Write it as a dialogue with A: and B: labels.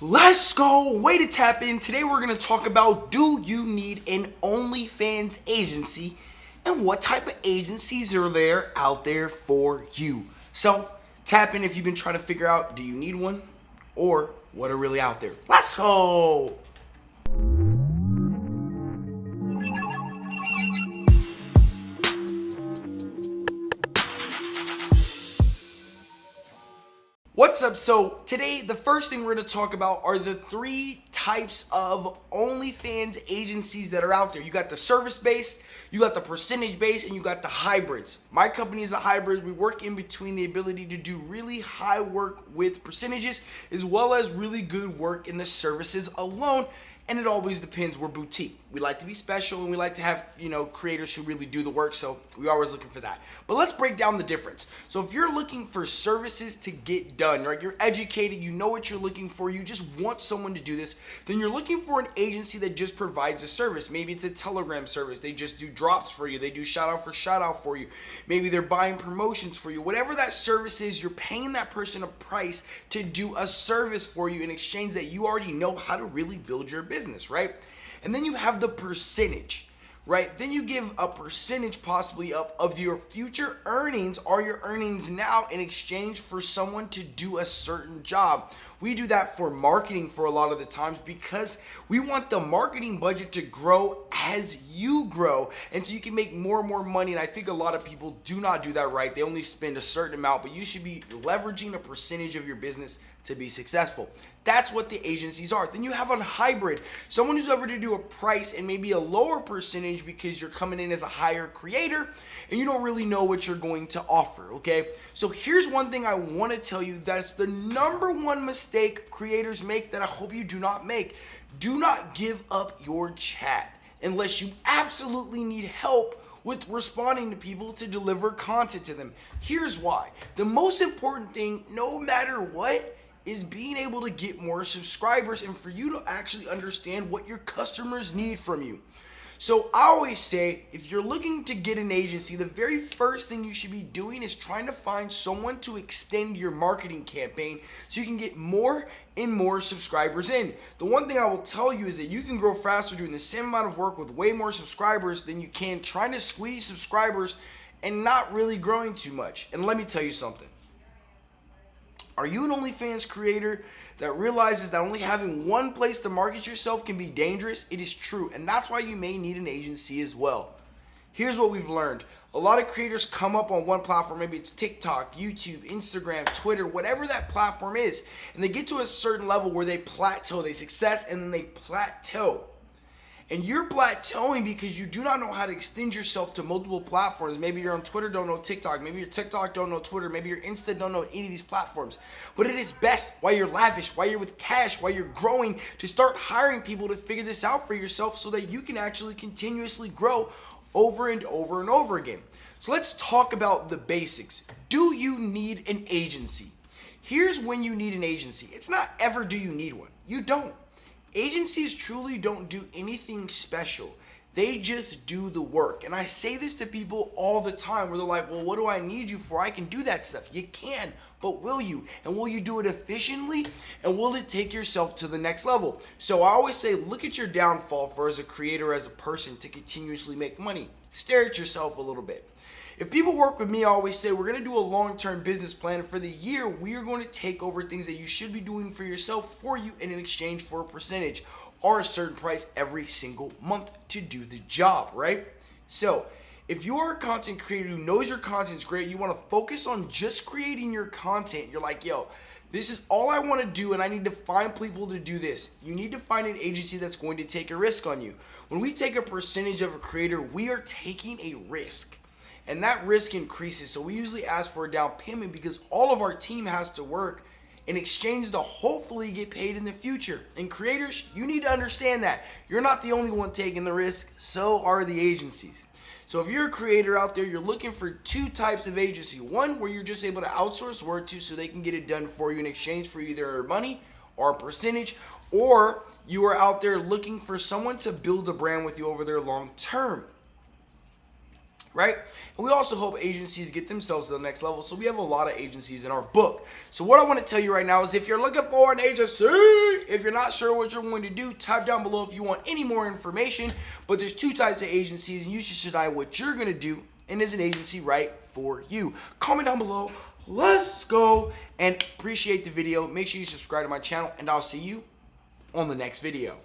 A: Let's go. Way to tap in. Today we're going to talk about do you need an OnlyFans agency and what type of agencies are there out there for you. So tap in if you've been trying to figure out do you need one or what are really out there. Let's go. What's up? So today, the first thing we're going to talk about are the three types of OnlyFans agencies that are out there. You got the service-based, you got the percentage-based, and you got the hybrids. My company is a hybrid. We work in between the ability to do really high work with percentages as well as really good work in the services alone and it always depends. We're boutique. We like to be special and we like to have, you know, creators who really do the work. So we're always looking for that. But let's break down the difference. So if you're looking for services to get done, right? You're educated, you know what you're looking for, you just want someone to do this, then you're looking for an agency that just provides a service. Maybe it's a Telegram service. They just do drops for you. They do shout out for shout out for you. Maybe they're buying promotions for you. Whatever that service is, you're paying that person a price to do a service for you in exchange that you already know how to really build your business business, right? And then you have the percentage, right? Then you give a percentage possibly up of your future earnings or your earnings now in exchange for someone to do a certain job. We do that for marketing for a lot of the times because we want the marketing budget to grow as you grow and so you can make more and more money and I think a lot of people do not do that right. They only spend a certain amount, but you should be leveraging a percentage of your business to be successful. That's what the agencies are. Then you have a hybrid, someone who's ever to do a price and maybe a lower percentage because you're coming in as a higher creator and you don't really know what you're going to offer, okay? So here's one thing I want to tell you that's the number one mistake creators make that I hope you do not make. Do not give up your chat unless you absolutely need help with responding to people to deliver content to them. Here's why. The most important thing, no matter what, is being able to get more subscribers and for you to actually understand what your customers need from you. So I always say, if you're looking to get an agency, the very first thing you should be doing is trying to find someone to extend your marketing campaign so you can get more and more subscribers in. The one thing I will tell you is that you can grow faster doing the same amount of work with way more subscribers than you can trying to squeeze subscribers and not really growing too much. And let me tell you something. Are you an OnlyFans creator that realizes that only having one place to market yourself can be dangerous? It is true, and that's why you may need an agency as well. Here's what we've learned. A lot of creators come up on one platform, maybe it's TikTok, YouTube, Instagram, Twitter, whatever that platform is, and they get to a certain level where they plateau, they success, and then they plateau and you're plateauing because you do not know how to extend yourself to multiple platforms. Maybe you're on Twitter, don't know TikTok. Maybe you're TikTok, don't know Twitter. Maybe you're Insta, don't know any of these platforms. But it is best while you're lavish, while you're with cash, while you're growing to start hiring people to figure this out for yourself so that you can actually continuously grow over and over and over again. So let's talk about the basics. Do you need an agency? Here's when you need an agency. It's not ever do you need one. You don't. Agencies truly don't do anything special. They just do the work. And I say this to people all the time where they're like, well, what do I need you for? I can do that stuff. You can, but will you? And will you do it efficiently? And will it take yourself to the next level? So I always say, look at your downfall for as a creator, as a person to continuously make money. Stare at yourself a little bit. If people work with me, I always say we're going to do a long-term business plan. For the year, we are going to take over things that you should be doing for yourself for you in exchange for a percentage or a certain price every single month to do the job, right? So if you're a content creator who knows your content's great, you want to focus on just creating your content, you're like, yo, this is all I want to do and I need to find people to do this. You need to find an agency that's going to take a risk on you. When we take a percentage of a creator, we are taking a risk and that risk increases. So we usually ask for a down payment because all of our team has to work in exchange to hopefully get paid in the future. And creators, you need to understand that. You're not the only one taking the risk, so are the agencies. So if you're a creator out there, you're looking for two types of agency. One where you're just able to outsource work to so they can get it done for you in exchange for either money or a percentage, or you are out there looking for someone to build a brand with you over there long term. Right? And we also help agencies get themselves to the next level. So we have a lot of agencies in our book. So what I want to tell you right now is if you're looking for an agency, if you're not sure what you're going to do, type down below if you want any more information. But there's two types of agencies and you should decide what you're going to do and is an agency right for you. Comment down below. Let's go and appreciate the video. Make sure you subscribe to my channel and I'll see you on the next video.